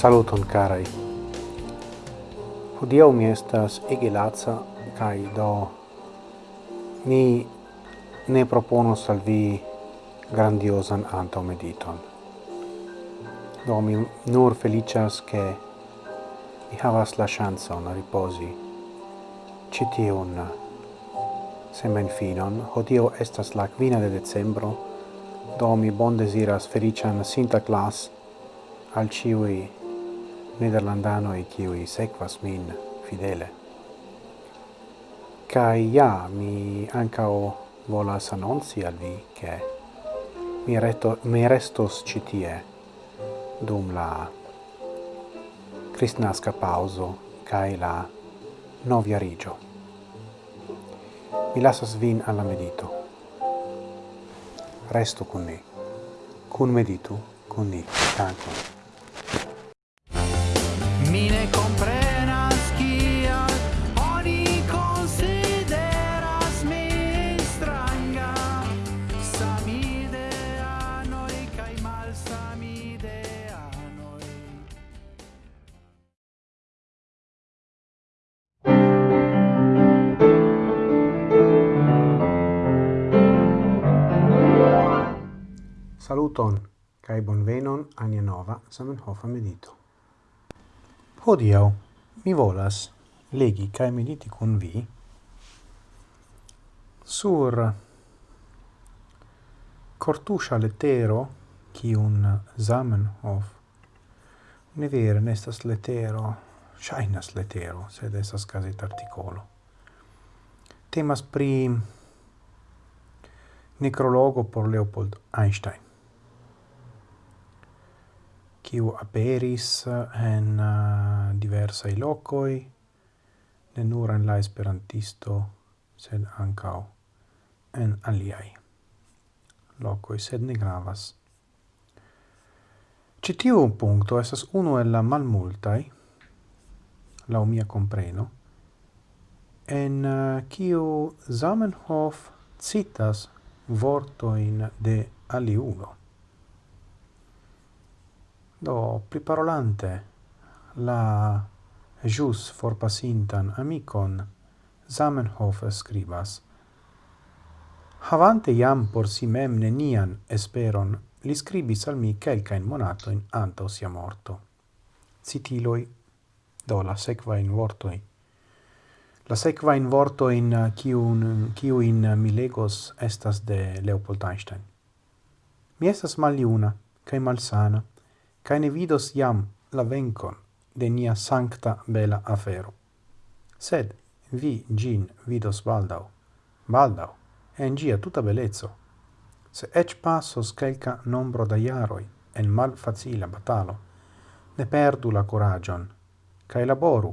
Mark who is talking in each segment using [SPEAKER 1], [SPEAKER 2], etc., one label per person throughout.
[SPEAKER 1] Saluton carai. Hodiaŭ mi estas ege laca kaj do mi ne proponos al vi grandiozan antaŭmediton. Do mi nur feliĉas ke mi havas la ŝancon ripozi ĉi tiun semenfinon. Hodio estas la quina de decembro, do mi bon desiras felician Sinta Class al ciui nederlandanoi ciui sequas min fidele. Cai ja, mi ancao volas annonci al vi che mi, reto, mi restos citie dum la cristnasca pauso cae la novia rigio. Mi lasas vin alla medito. Resto con ni. Cun meditu, con ni. Tanto. Saluton, cae bonvenon ania nova Samenhofa medito. Hodiau, mi volas legi cae mediti con vi sur cortuscia letero un Zamenhof. Ne vere nestas letero shainas letero sed estas caset articolo. Temas pri necrologo por Leopold Einstein kiu aperis eh, en uh, diversai locoi, ne nur en la esperantisto, sed ancao en aliai locoi, sed ne gravas. Citiu puncto esas uno el la malmultai, la mia compreno, en uh, kiu Zamenhof citas vortoin de aliulo. Do, priparolante la jus forpasintan amicon, Zamenhof scribas. Havante iam por si mem nenian esperon, li scribis al mi quelcain monatoin anto sia morto. Citiloi, do la sequa in vortoi. La sequa in vortoin cium, cium mi legos estas de Leopold Einstein. Mi estas maliuna, cae malsana, cae ne vidos iam la vencon de nia sancta bela afero. Sed vi gin vidos baldau, baldau, en gia tuta belezzo, se ec passos quelca nombro da iaroi en mal facila batalo, ne perdu la coragion, cae laboru,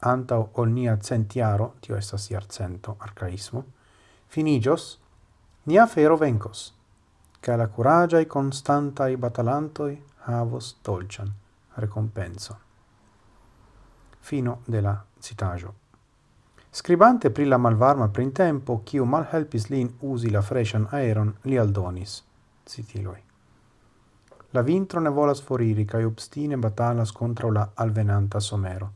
[SPEAKER 1] antau ol nia centiaro, tio estas iarcento arcaismo, finigios, nia fero vencos, cae la coragiai constantai batalantoi havos dolcian recompenso. Fino de la citajo. Scribante pri la malvarma printempo, kiu malhelpis lin usi la freŝan aeron, li aldonis, citiloi. La vintro ne volas foriri cae obstine batalas contra la alvenanta somero.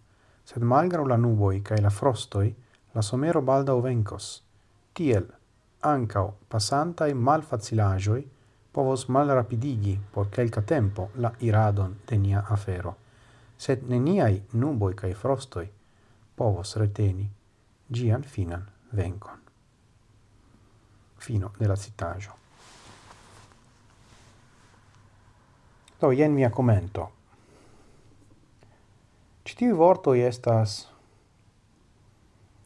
[SPEAKER 1] Sed malgrau la nuboi, cae la frostoi, la somero baldaŭ venkos. Tiel, ancao, passantai mal facilagioi, povos mal rapidigi por quelca tempo la iradon de nia afero, sed neniai nuboi cae frostoi povos reteni gian finan vencon. Fino della citaggio. Do, jen mia commento. Citivi vortoi estas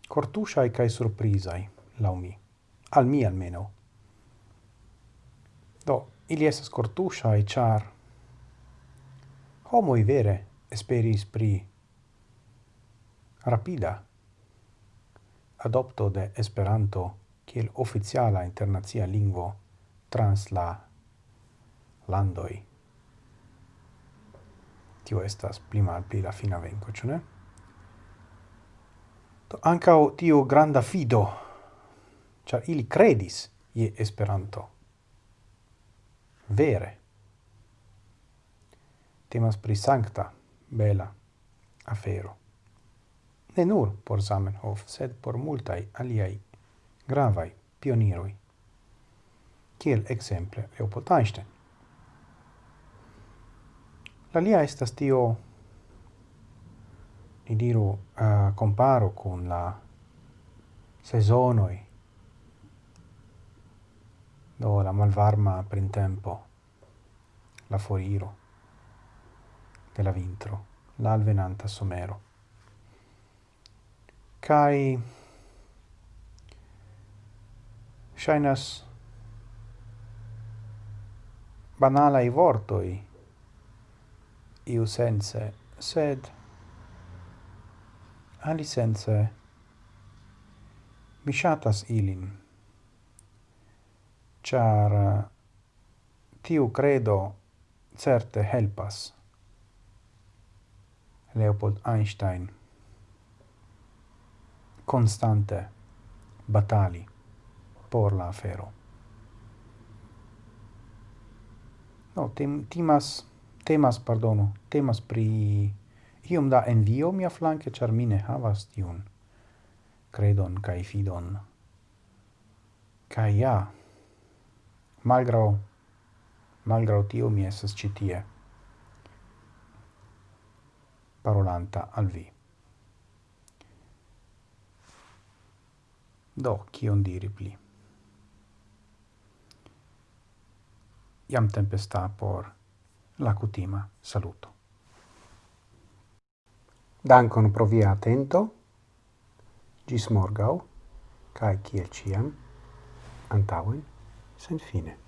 [SPEAKER 1] cortusai cae surprisai, lau mi, al mi almeno. Do, ili esas cortusha e char homoi vere esperis pri rapida adopto de Esperanto kiel oficiala internacia lingvo trans la landoi. Tio estas pli malpli la fina venko, ĉu ne? Do ancao tio granda fido, ĉar ili credis je Esperanto vere. Temas pri sancta, bela afero. Ne nur por Zamenhof, sed por multai aliai gravai pioniroi. Kiel exemple Leopold Einstein. La lia estas tio, ni diru, uh, comparo con la sezonoi do la malvarma printempo, la foriro de la vintro, la alvenanta somero. Kai shainas i vortoi iu sense, sed ali sense mi shatas ilin char eh, tiu credo certe helpas. Leopold Einstein constante batali por la afero. No, tem, timas, temas, pardono, temas pri iom da envio mia flanke, char mine havas tiun credon cae fidon. Cae ja, malgrau malgrau tio mi esas ĉi tie parolanta al vi do kion diri pli iam tempesta por la cutima saluto Dankon pro via atento. Gis morgau, cae kiel ciam, antauen. senza fine.